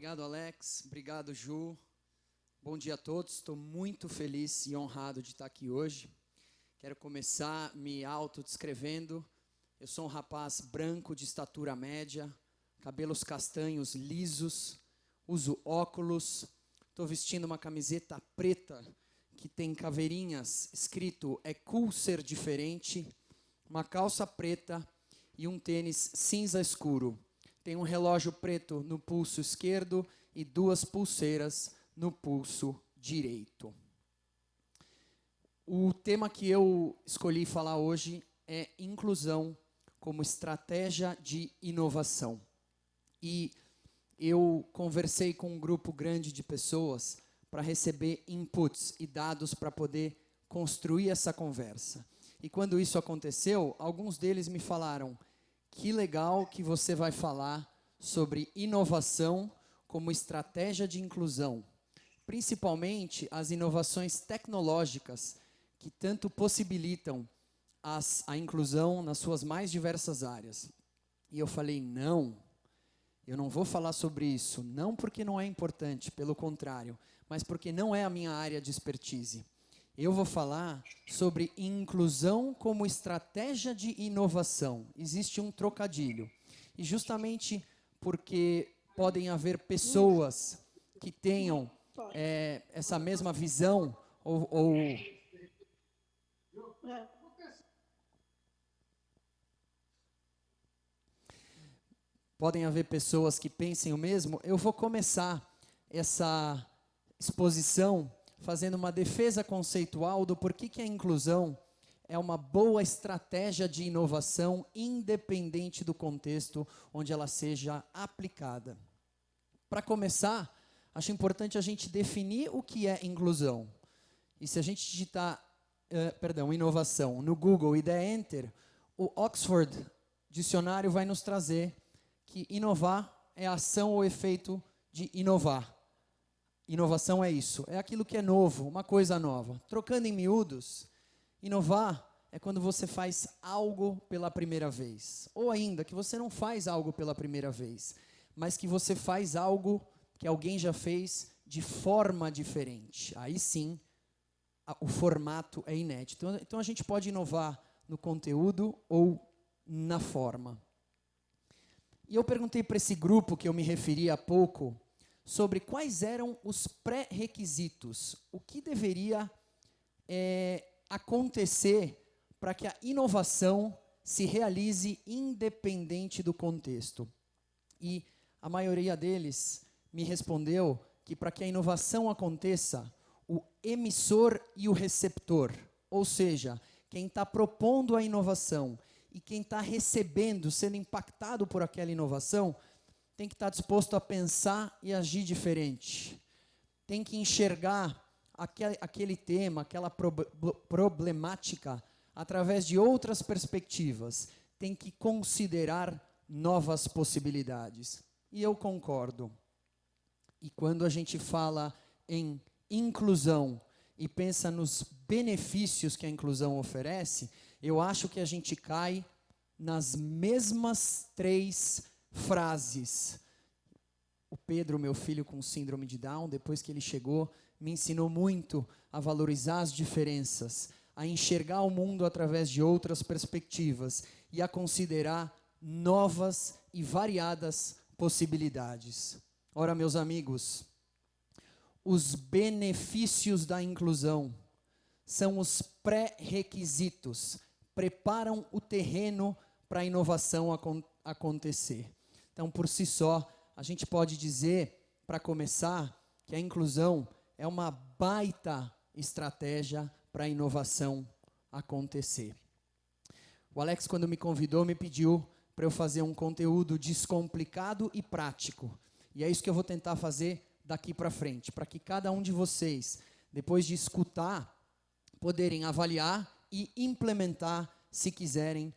Obrigado, Alex. Obrigado, Ju. Bom dia a todos. Estou muito feliz e honrado de estar aqui hoje. Quero começar me autodescrevendo. Eu sou um rapaz branco de estatura média, cabelos castanhos lisos, uso óculos, estou vestindo uma camiseta preta que tem caveirinhas escrito é cool ser diferente, uma calça preta e um tênis cinza escuro. Tem um relógio preto no pulso esquerdo e duas pulseiras no pulso direito. O tema que eu escolhi falar hoje é inclusão como estratégia de inovação. E eu conversei com um grupo grande de pessoas para receber inputs e dados para poder construir essa conversa. E quando isso aconteceu, alguns deles me falaram: que legal que você vai falar sobre inovação como estratégia de inclusão, principalmente as inovações tecnológicas que tanto possibilitam as, a inclusão nas suas mais diversas áreas. E eu falei, não, eu não vou falar sobre isso, não porque não é importante, pelo contrário, mas porque não é a minha área de expertise. Eu vou falar sobre inclusão como estratégia de inovação. Existe um trocadilho. E justamente porque podem haver pessoas que tenham é, essa mesma visão ou, ou podem haver pessoas que pensem o mesmo, eu vou começar essa exposição fazendo uma defesa conceitual do porquê que a inclusão é uma boa estratégia de inovação independente do contexto onde ela seja aplicada. Para começar, acho importante a gente definir o que é inclusão. E se a gente digitar, uh, perdão, inovação no Google e der Enter, o Oxford Dicionário vai nos trazer que inovar é a ação ou efeito de inovar. Inovação é isso, é aquilo que é novo, uma coisa nova. Trocando em miúdos, inovar é quando você faz algo pela primeira vez. Ou ainda, que você não faz algo pela primeira vez, mas que você faz algo que alguém já fez de forma diferente. Aí sim, a, o formato é inédito. Então, então a gente pode inovar no conteúdo ou na forma. E eu perguntei para esse grupo que eu me referi há pouco sobre quais eram os pré-requisitos, o que deveria é, acontecer para que a inovação se realize independente do contexto. E a maioria deles me respondeu que para que a inovação aconteça, o emissor e o receptor, ou seja, quem está propondo a inovação e quem está recebendo, sendo impactado por aquela inovação, tem que estar disposto a pensar e agir diferente. Tem que enxergar aquele, aquele tema, aquela pro, problemática através de outras perspectivas. Tem que considerar novas possibilidades. E eu concordo. E quando a gente fala em inclusão e pensa nos benefícios que a inclusão oferece, eu acho que a gente cai nas mesmas três frases. O Pedro, meu filho com síndrome de Down, depois que ele chegou, me ensinou muito a valorizar as diferenças, a enxergar o mundo através de outras perspectivas e a considerar novas e variadas possibilidades. Ora, meus amigos, os benefícios da inclusão são os pré-requisitos preparam o terreno para a inovação acon acontecer. Então, por si só, a gente pode dizer, para começar, que a inclusão é uma baita estratégia para a inovação acontecer. O Alex, quando me convidou, me pediu para eu fazer um conteúdo descomplicado e prático. E é isso que eu vou tentar fazer daqui para frente, para que cada um de vocês, depois de escutar, poderem avaliar e implementar, se quiserem,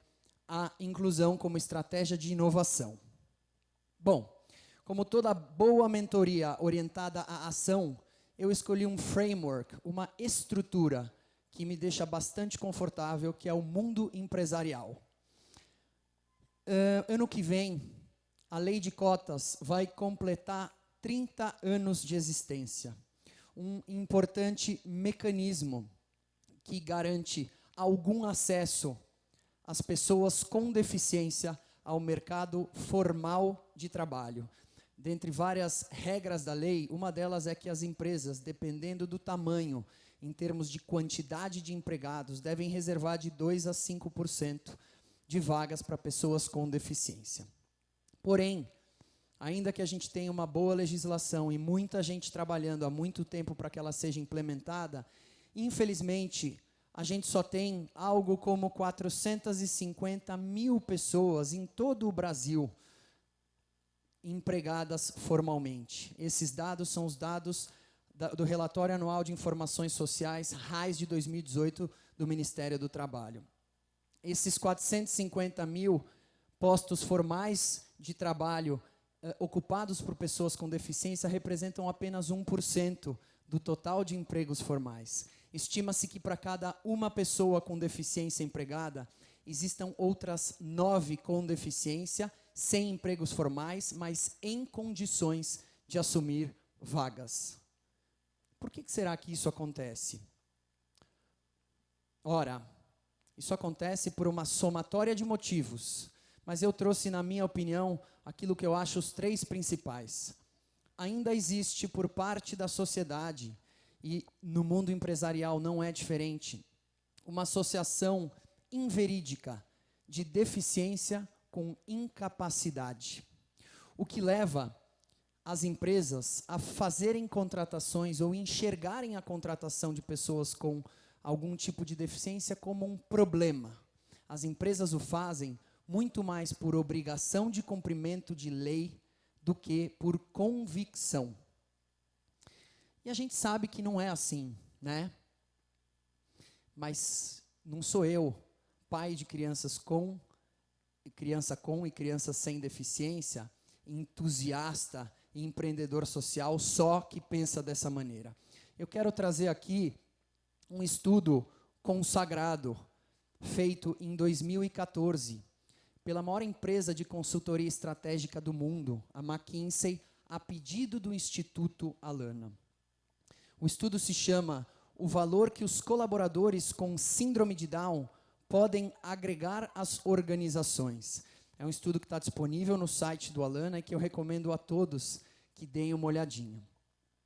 a inclusão como estratégia de inovação. Bom, como toda boa mentoria orientada à ação, eu escolhi um framework, uma estrutura que me deixa bastante confortável, que é o mundo empresarial. Uh, ano que vem, a lei de cotas vai completar 30 anos de existência. Um importante mecanismo que garante algum acesso às pessoas com deficiência ao mercado formal de trabalho. Dentre várias regras da lei, uma delas é que as empresas, dependendo do tamanho, em termos de quantidade de empregados, devem reservar de 2 a 5% de vagas para pessoas com deficiência. Porém, ainda que a gente tenha uma boa legislação e muita gente trabalhando há muito tempo para que ela seja implementada, infelizmente, a gente só tem algo como 450 mil pessoas em todo o Brasil empregadas formalmente. Esses dados são os dados da, do Relatório Anual de Informações Sociais, RAIS de 2018, do Ministério do Trabalho. Esses 450 mil postos formais de trabalho eh, ocupados por pessoas com deficiência representam apenas 1% do total de empregos formais. Estima-se que para cada uma pessoa com deficiência empregada, existam outras nove com deficiência, sem empregos formais, mas em condições de assumir vagas. Por que, será que isso acontece? Ora, isso acontece por uma somatória de motivos, mas eu trouxe, na minha opinião, aquilo que eu acho os três principais. Ainda existe por parte da sociedade, e no mundo empresarial não é diferente, uma associação inverídica de deficiência com incapacidade. O que leva as empresas a fazerem contratações ou enxergarem a contratação de pessoas com algum tipo de deficiência como um problema. As empresas o fazem muito mais por obrigação de cumprimento de lei do que por convicção. E a gente sabe que não é assim, né? Mas não sou eu, pai de crianças com criança com e criança sem deficiência, entusiasta empreendedor social só que pensa dessa maneira. Eu quero trazer aqui um estudo consagrado feito em 2014 pela maior empresa de consultoria estratégica do mundo, a McKinsey, a pedido do Instituto Alana. O estudo se chama O valor que os colaboradores com síndrome de Down podem agregar às organizações. É um estudo que está disponível no site do Alana e que eu recomendo a todos que deem uma olhadinha.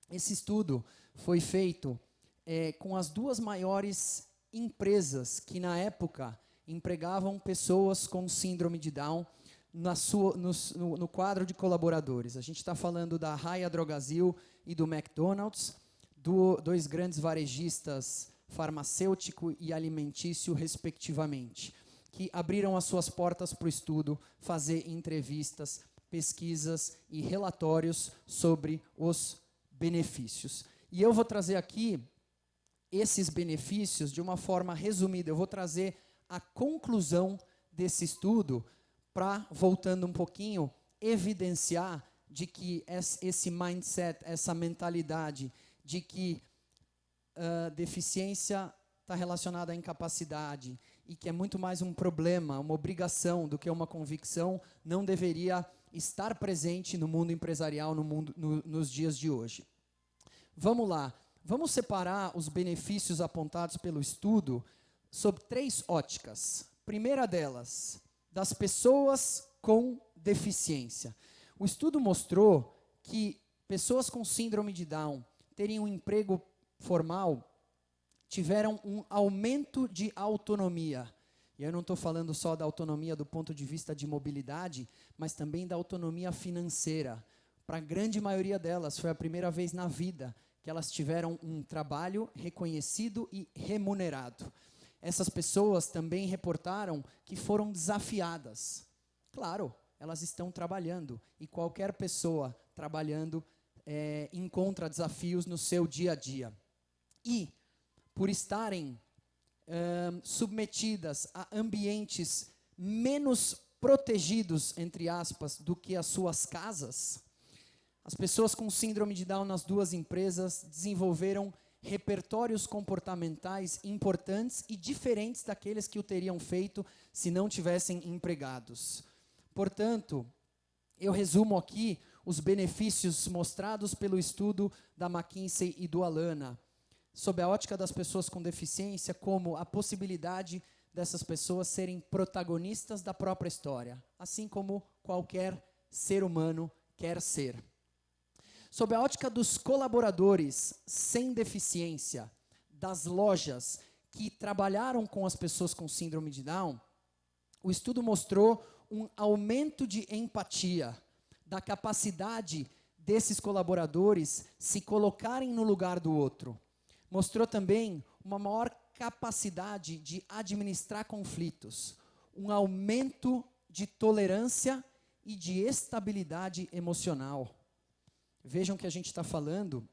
Esse estudo foi feito é, com as duas maiores empresas que, na época, empregavam pessoas com síndrome de Down na sua, no, no, no quadro de colaboradores. A gente está falando da Raia Drogazil e do McDonald's, do, dois grandes varejistas farmacêutico e alimentício, respectivamente, que abriram as suas portas para o estudo, fazer entrevistas, pesquisas e relatórios sobre os benefícios. E eu vou trazer aqui esses benefícios de uma forma resumida. Eu vou trazer a conclusão desse estudo para, voltando um pouquinho, evidenciar de que esse mindset, essa mentalidade de que deficiência está relacionada à incapacidade e que é muito mais um problema, uma obrigação do que uma convicção, não deveria estar presente no mundo empresarial no mundo, no, nos dias de hoje. Vamos lá, vamos separar os benefícios apontados pelo estudo sob três óticas. Primeira delas, das pessoas com deficiência. O estudo mostrou que pessoas com síndrome de Down terem um emprego formal tiveram um aumento de autonomia. E eu não estou falando só da autonomia do ponto de vista de mobilidade, mas também da autonomia financeira. Para a grande maioria delas, foi a primeira vez na vida que elas tiveram um trabalho reconhecido e remunerado essas pessoas também reportaram que foram desafiadas. Claro, elas estão trabalhando e qualquer pessoa trabalhando é, encontra desafios no seu dia a dia. E, por estarem submetidas a ambientes menos protegidos, entre aspas, do que as suas casas, as pessoas com síndrome de Down nas duas empresas desenvolveram repertórios comportamentais importantes e diferentes daqueles que o teriam feito se não tivessem empregados. Portanto, eu resumo aqui os benefícios mostrados pelo estudo da McKinsey e do Alana, sob a ótica das pessoas com deficiência, como a possibilidade dessas pessoas serem protagonistas da própria história, assim como qualquer ser humano quer ser. Sob a ótica dos colaboradores sem deficiência, das lojas que trabalharam com as pessoas com síndrome de Down, o estudo mostrou um aumento de empatia, da capacidade desses colaboradores se colocarem no lugar do outro. Mostrou também uma maior capacidade de administrar conflitos, um aumento de tolerância e de estabilidade emocional. Vejam que a gente está falando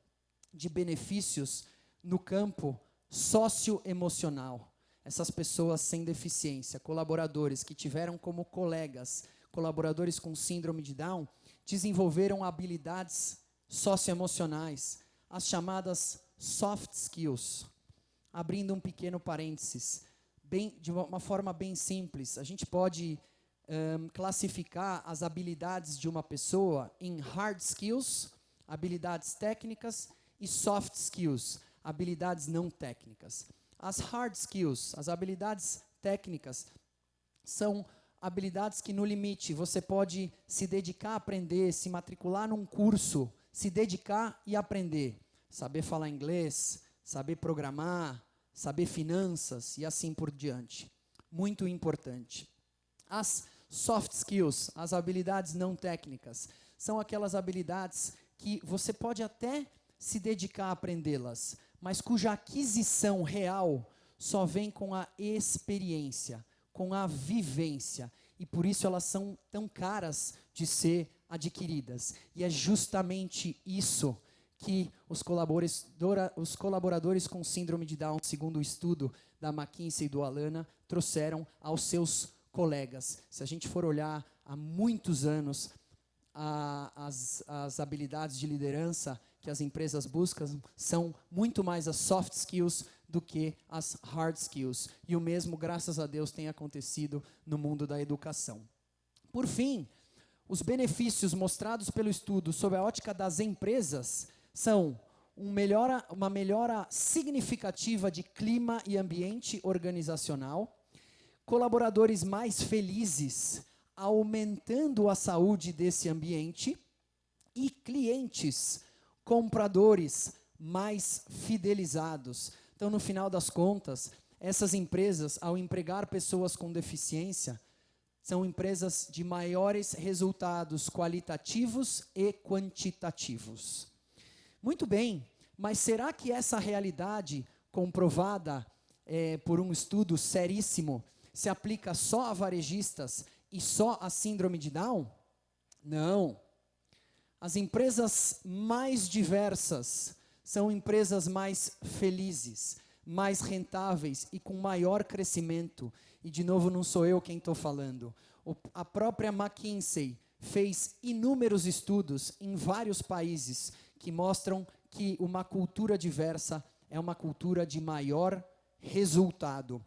de benefícios no campo socioemocional. Essas pessoas sem deficiência, colaboradores que tiveram como colegas colaboradores com síndrome de Down, desenvolveram habilidades socioemocionais, as chamadas soft skills abrindo um pequeno parênteses, bem, de uma forma bem simples, a gente pode um, classificar as habilidades de uma pessoa em hard skills, habilidades técnicas, e soft skills, habilidades não técnicas. As hard skills, as habilidades técnicas, são habilidades que, no limite, você pode se dedicar a aprender, se matricular num curso, se dedicar e aprender. Saber falar inglês, saber programar, saber finanças e assim por diante. Muito importante. As soft skills, as habilidades não técnicas, são aquelas habilidades que você pode até se dedicar a aprendê-las, mas cuja aquisição real só vem com a experiência, com a vivência, e por isso elas são tão caras de ser adquiridas. E é justamente isso que os colaboradores, os colaboradores com síndrome de Down, segundo o estudo da McKinsey e do Alana, trouxeram aos seus colegas. Se a gente for olhar há muitos anos, a, as, as habilidades de liderança que as empresas buscam são muito mais as soft skills do que as hard skills. E o mesmo, graças a Deus, tem acontecido no mundo da educação. Por fim, os benefícios mostrados pelo estudo sob a ótica das empresas são um melhora, uma melhora significativa de clima e ambiente organizacional, colaboradores mais felizes, aumentando a saúde desse ambiente, e clientes, compradores mais fidelizados. Então, no final das contas, essas empresas, ao empregar pessoas com deficiência, são empresas de maiores resultados qualitativos e quantitativos. Muito bem, mas será que essa realidade comprovada é, por um estudo seríssimo se aplica só a varejistas e só a síndrome de Down? Não. As empresas mais diversas são empresas mais felizes, mais rentáveis e com maior crescimento. E, de novo, não sou eu quem estou falando. O, a própria McKinsey fez inúmeros estudos em vários países que mostram que uma cultura diversa é uma cultura de maior resultado.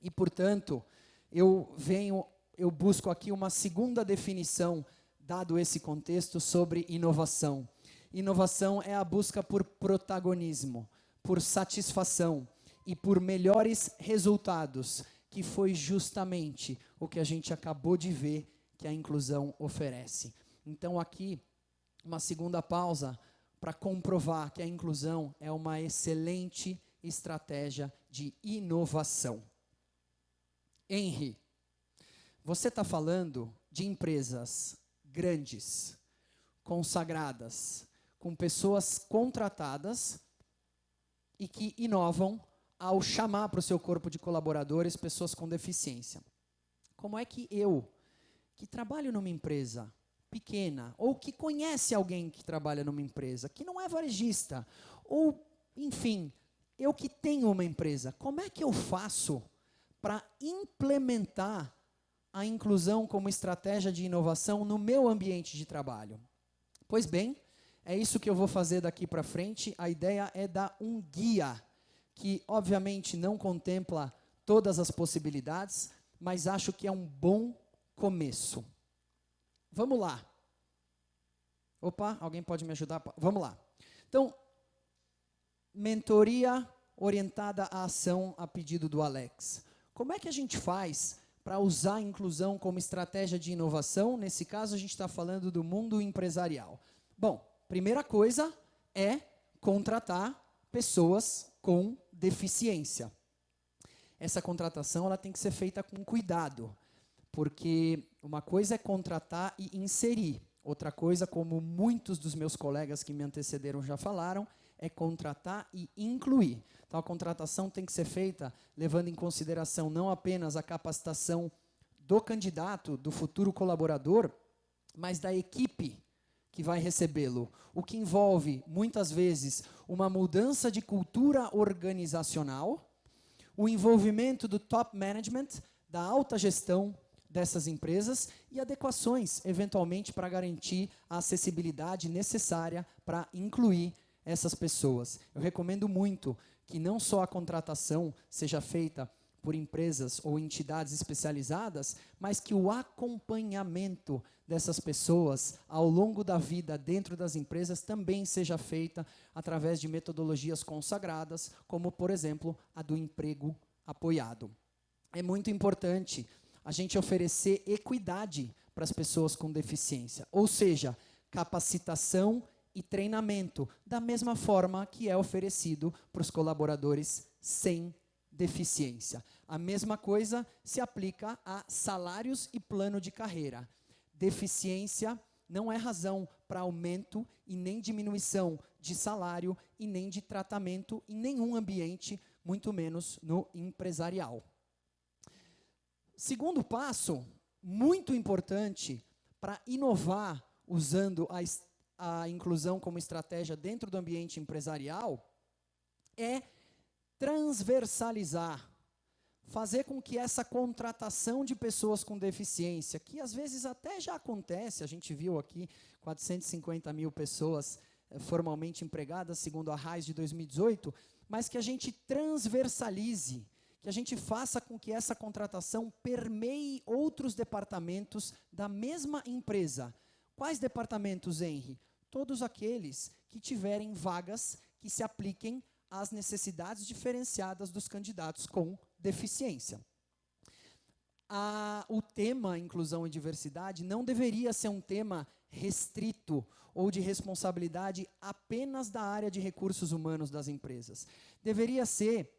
E, portanto, eu venho, eu busco aqui uma segunda definição, dado esse contexto, sobre inovação. Inovação é a busca por protagonismo, por satisfação e por melhores resultados, que foi justamente o que a gente acabou de ver que a inclusão oferece. Então, aqui, uma segunda pausa para comprovar que a inclusão é uma excelente estratégia de inovação. Henry, você está falando de empresas grandes, consagradas, com pessoas contratadas e que inovam ao chamar para o seu corpo de colaboradores pessoas com deficiência. Como é que eu, que trabalho numa empresa, pequena, ou que conhece alguém que trabalha numa empresa, que não é varejista, ou, enfim, eu que tenho uma empresa, como é que eu faço para implementar a inclusão como estratégia de inovação no meu ambiente de trabalho? Pois bem, é isso que eu vou fazer daqui para frente. A ideia é dar um guia que, obviamente, não contempla todas as possibilidades, mas acho que é um bom começo. Vamos lá. Opa, alguém pode me ajudar? Vamos lá. Então, mentoria orientada à ação a pedido do Alex. Como é que a gente faz para usar a inclusão como estratégia de inovação? Nesse caso, a gente está falando do mundo empresarial. Bom, primeira coisa é contratar pessoas com deficiência. Essa contratação ela tem que ser feita com cuidado, porque uma coisa é contratar e inserir, outra coisa, como muitos dos meus colegas que me antecederam já falaram, é contratar e incluir. Então, a contratação tem que ser feita levando em consideração não apenas a capacitação do candidato, do futuro colaborador, mas da equipe que vai recebê-lo, o que envolve, muitas vezes, uma mudança de cultura organizacional, o envolvimento do top management, da alta gestão dessas empresas e adequações, eventualmente, para garantir a acessibilidade necessária para incluir essas pessoas. Eu recomendo muito que não só a contratação seja feita por empresas ou entidades especializadas, mas que o acompanhamento dessas pessoas ao longo da vida dentro das empresas também seja feita através de metodologias consagradas, como, por exemplo, a do emprego apoiado. É muito importante a gente oferecer equidade para as pessoas com deficiência, ou seja, capacitação e treinamento, da mesma forma que é oferecido para os colaboradores sem deficiência. A mesma coisa se aplica a salários e plano de carreira. Deficiência não é razão para aumento e nem diminuição de salário e nem de tratamento em nenhum ambiente, muito menos no empresarial. Segundo passo, muito importante para inovar usando a a inclusão como estratégia dentro do ambiente empresarial é transversalizar, fazer com que essa contratação de pessoas com deficiência, que às vezes até já acontece, a gente viu aqui 450 mil pessoas eh, formalmente empregadas, segundo a RAIS de 2018, mas que a gente transversalize, que a gente faça com que essa contratação permeie outros departamentos da mesma empresa. Quais departamentos, Henry? todos aqueles que tiverem vagas que se apliquem às necessidades diferenciadas dos candidatos com deficiência. A, o tema inclusão e diversidade não deveria ser um tema restrito ou de responsabilidade apenas da área de recursos humanos das empresas. Deveria ser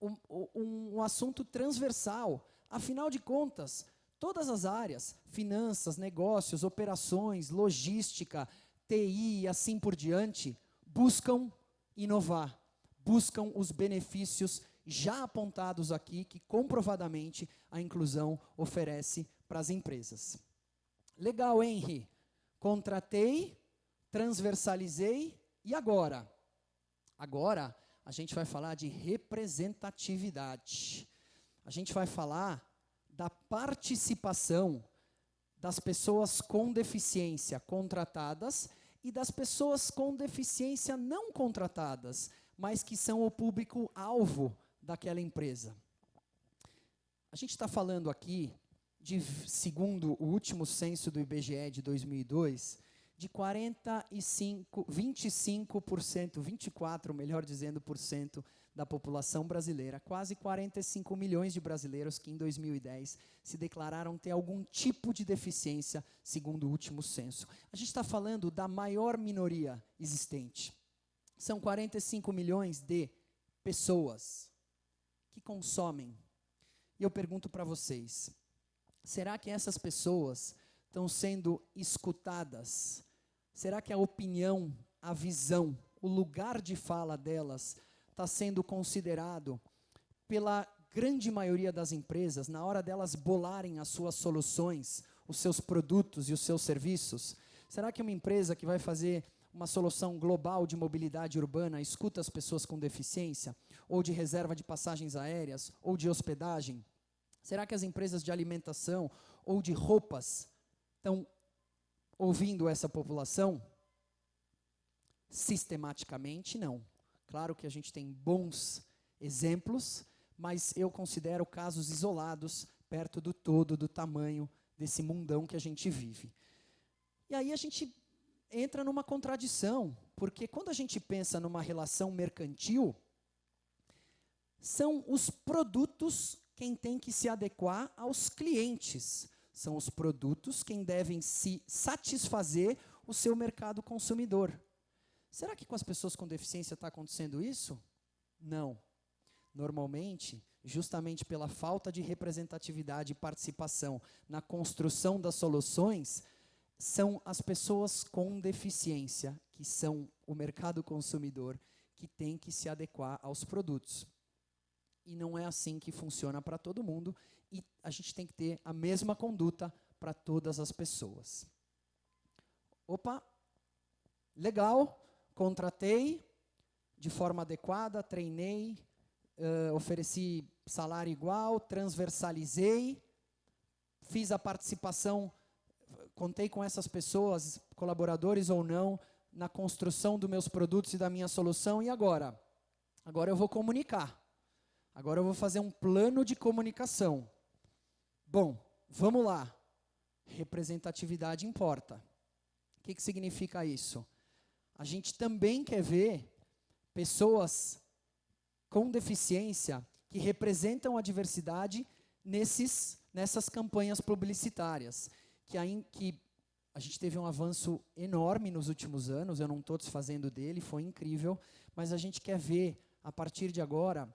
um, um, assunto transversal. Afinal de contas, todas as áreas, finanças, negócios, operações, logística, TI e assim por diante, buscam inovar, buscam os benefícios já apontados aqui, que comprovadamente a inclusão oferece para as empresas. Legal, Henry. Contratei, transversalizei, e agora? Agora, a gente vai falar de representatividade. A gente vai falar da participação das pessoas com deficiência contratadas e das pessoas com deficiência não contratadas, mas que são o público-alvo daquela empresa. A gente está falando aqui, de, segundo o último censo do IBGE de 2002, de 45, 25%, 24, melhor dizendo, por cento da população brasileira, quase 45 milhões de brasileiros que em 2010 se declararam ter algum tipo de deficiência, segundo o último censo. A gente está falando da maior minoria existente. São 45 milhões de pessoas que consomem. E eu pergunto para vocês, será que essas pessoas estão sendo escutadas? Será que a opinião, a visão, o lugar de fala delas está sendo considerado pela grande maioria das empresas, na hora delas bolarem as suas soluções, os seus produtos e os seus serviços? Será que uma empresa que vai fazer uma solução global de mobilidade urbana escuta as pessoas com deficiência? Ou de reserva de passagens aéreas? Ou de hospedagem? Será que as empresas de alimentação ou de roupas estão ouvindo essa população? Sistematicamente, não. Claro que a gente tem bons exemplos, mas eu considero casos isolados perto do todo, do tamanho desse mundão que a gente vive. E aí a gente entra numa contradição, porque quando a gente pensa numa relação mercantil, são os produtos quem tem que se adequar aos clientes. São os produtos quem devem se satisfazer o seu mercado consumidor. Será que com as pessoas com deficiência está acontecendo isso? Não. Normalmente, justamente pela falta de representatividade e participação na construção das soluções, são as pessoas com deficiência, que são o mercado consumidor, que tem que se adequar aos produtos. E não é assim que funciona para todo mundo, e a gente tem que ter a mesma conduta para todas as pessoas. Opa, legal, contratei de forma adequada, treinei, uh, ofereci salário igual, transversalizei, fiz a participação, contei com essas pessoas, colaboradores ou não, na construção dos meus produtos e da minha solução, e agora? Agora eu vou comunicar. Agora eu vou fazer um plano de comunicação. Bom, vamos lá. Representatividade importa. O que, que significa isso? A gente também quer ver pessoas com deficiência que representam a diversidade nesses, nessas campanhas publicitárias, que, aí, que a gente teve um avanço enorme nos últimos anos, eu não estou desfazendo dele, foi incrível, mas a gente quer ver, a partir de agora,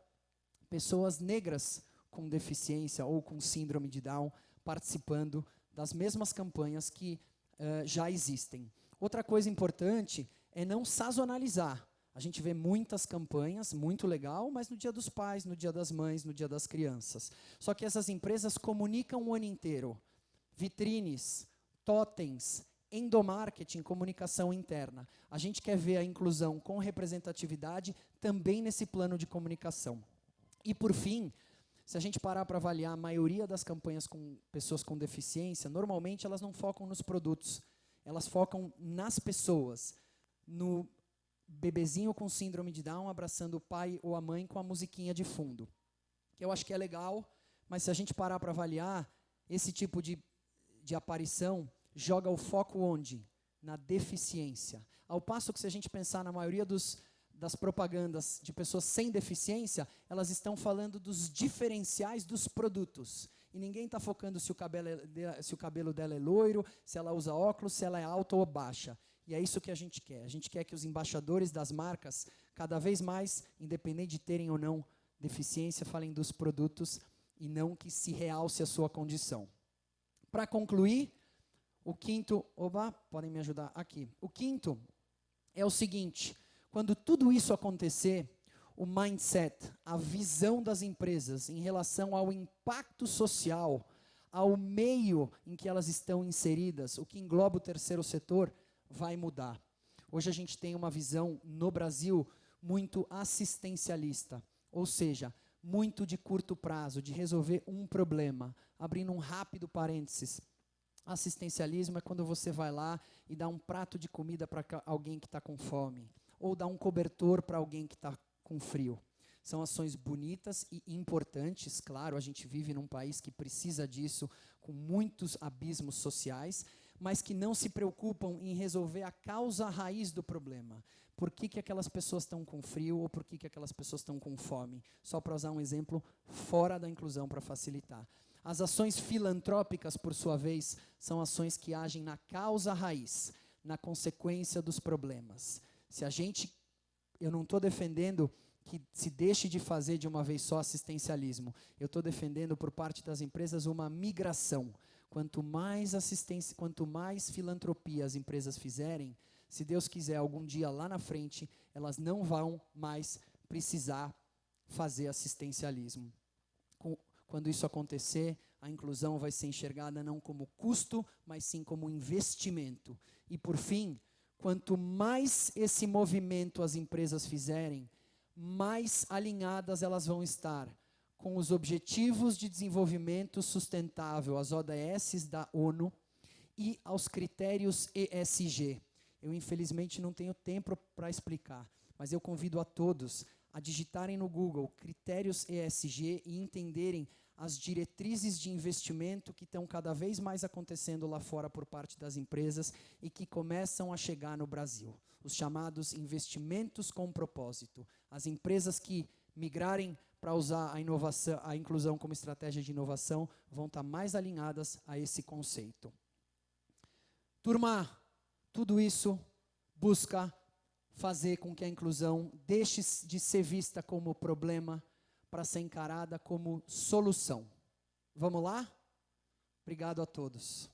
pessoas negras com deficiência ou com síndrome de Down participando das mesmas campanhas que uh, já existem. Outra coisa importante é não sazonalizar. A gente vê muitas campanhas, muito legal, mas no dia dos pais, no dia das mães, no dia das crianças. Só que essas empresas comunicam o ano inteiro. Vitrines, totens, endomarketing, comunicação interna. A gente quer ver a inclusão com representatividade também nesse plano de comunicação. E, por fim, se a gente parar para avaliar a maioria das campanhas com pessoas com deficiência, normalmente elas não focam nos produtos, elas focam nas pessoas, no bebezinho com síndrome de Down abraçando o pai ou a mãe com a musiquinha de fundo. Que eu acho que é legal, mas se a gente parar para avaliar, esse tipo de, de aparição joga o foco onde? Na deficiência. Ao passo que se a gente pensar na maioria dos, das propagandas de pessoas sem deficiência, elas estão falando dos diferenciais dos produtos. E ninguém está focando se o, cabelo é, se o cabelo dela é loiro, se ela usa óculos, se ela é alta ou baixa. E é isso que a gente quer. A gente quer que os embaixadores das marcas, cada vez mais, independente de terem ou não deficiência, falem dos produtos e não que se realce a sua condição. Para concluir, o quinto, oba, podem me ajudar aqui. O quinto é o seguinte: quando tudo isso acontecer, o mindset, a visão das empresas em relação ao impacto social, ao meio em que elas estão inseridas, o que engloba o terceiro setor, vai mudar. Hoje a gente tem uma visão no Brasil muito assistencialista, ou seja, muito de curto prazo, de resolver um problema. Abrindo um rápido parênteses, assistencialismo é quando você vai lá e dá um prato de comida para alguém que está com fome, ou dá um cobertor para alguém que está com frio. São ações bonitas e importantes, claro, a gente vive num país que precisa disso, com muitos abismos sociais, mas que não se preocupam em resolver a causa raiz do problema. Por que, que aquelas pessoas estão com frio ou por que, que aquelas pessoas estão com fome? Só para usar um exemplo fora da inclusão para facilitar. As ações filantrópicas, por sua vez, são ações que agem na causa raiz, na consequência dos problemas. Se a gente, eu não estou defendendo que se deixe de fazer de uma vez só assistencialismo. Eu estou defendendo por parte das empresas uma migração. Quanto mais assistência, quanto mais filantropia as empresas fizerem, se Deus quiser, algum dia lá na frente, elas não vão mais precisar fazer assistencialismo. Quando isso acontecer, a inclusão vai ser enxergada não como custo, mas sim como investimento. E por fim, quanto mais esse movimento as empresas fizerem, mais alinhadas elas vão estar com os Objetivos de Desenvolvimento Sustentável, as ODS da ONU, e aos critérios ESG. Eu, infelizmente, não tenho tempo para explicar, mas eu convido a todos a digitarem no Google critérios ESG e entenderem as diretrizes de investimento que estão cada vez mais acontecendo lá fora por parte das empresas e que começam a chegar no Brasil. Os chamados investimentos com propósito. As empresas que migrarem para usar a inovação, a inclusão como estratégia de inovação, vão estar mais alinhadas a esse conceito. Turma, tudo isso busca fazer com que a inclusão deixe de ser vista como problema para ser encarada como solução. Vamos lá? Obrigado a todos.